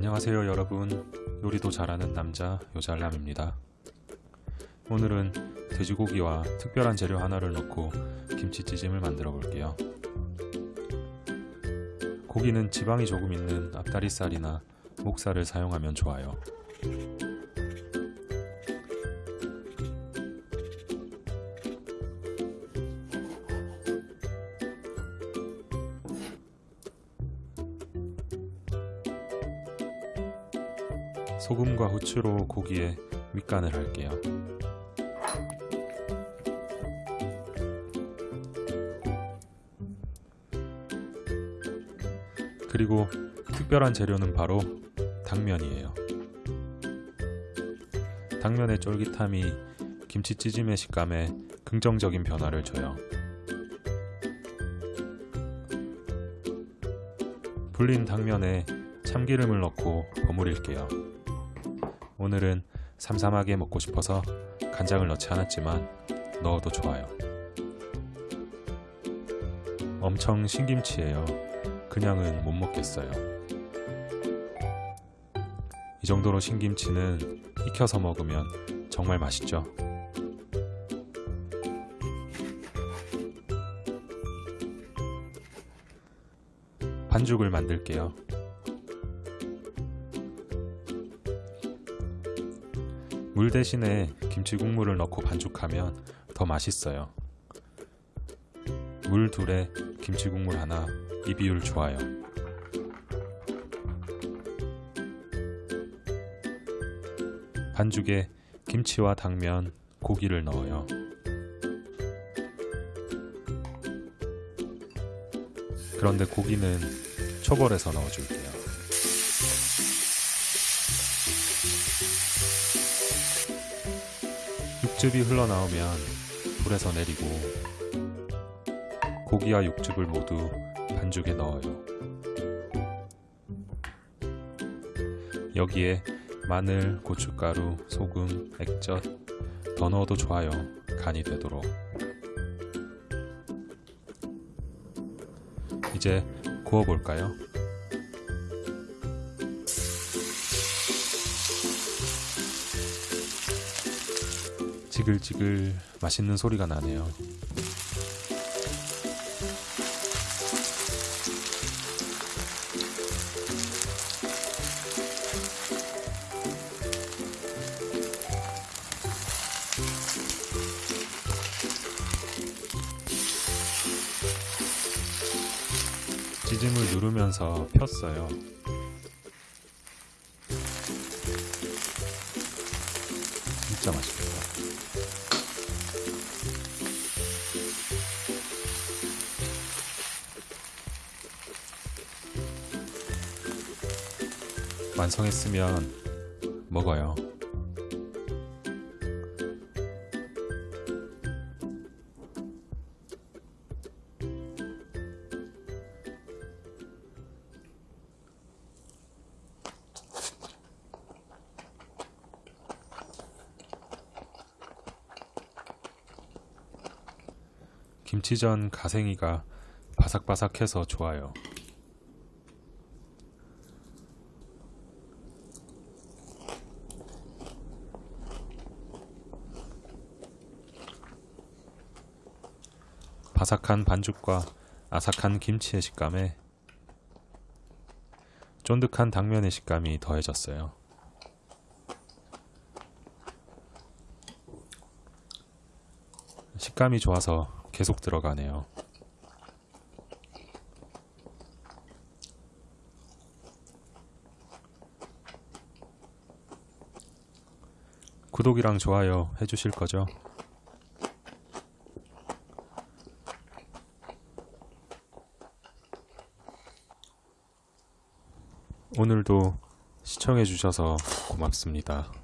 안녕하세요 여러분. 요리도 잘하는 남자 요잘남입니다. 오늘은 돼지고기와 특별한 재료 하나를 넣고 김치찌짐을 만들어 볼게요. 고기는 지방이 조금 있는 앞다리살이나 목살을 사용하면 좋아요 소금과 후추로 고기에 밑간을 할게요. 그리고 특별한 재료는 바로 당면이에요. 당면의 쫄깃함이 김치 찌짐의 식감에 긍정적인 변화를 줘요. 불린 당면에 참기름을 넣고 버무릴게요. 오늘은 삼삼하게 먹고 싶어서 간장을 넣지 않았지만 넣어도 좋아요. 엄청 신김치예요. 그냥은 못 먹겠어요. 이 정도로 신김치는 익혀서 먹으면 정말 맛있죠. 반죽을 만들게요. 물 대신에 김치 국물을 넣고 반죽하면 더 맛있어요. 물 둘에 김치 국물 하나 이 비율 좋아요. 반죽에 김치와 당면, 고기를 넣어요. 그런데 고기는 초벌해서 넣어줄게요. 육즙이 흘러나오면 불에서 내리고 고기와 육즙을 모두 반죽에 넣어요. 여기에 마늘, 고춧가루, 소금, 액젓 더 넣어도 좋아요. 간이 되도록. 이제 구워볼까요? 지글지글 맛있는 소리가 나네요. 찌짐을 누르면서 폈어요. 진짜 맛있 완성했으면 먹어요. 김치전 가생이가 바삭바삭해서 좋아요. 바삭한 반죽과 아삭한 김치의 식감에 쫀득한 당면의 식감이 더해졌어요. 식감이 좋아서 계속 들어가네요. 구독이랑 좋아요 해주실 거죠? 오늘도 시청해주셔서 고맙습니다.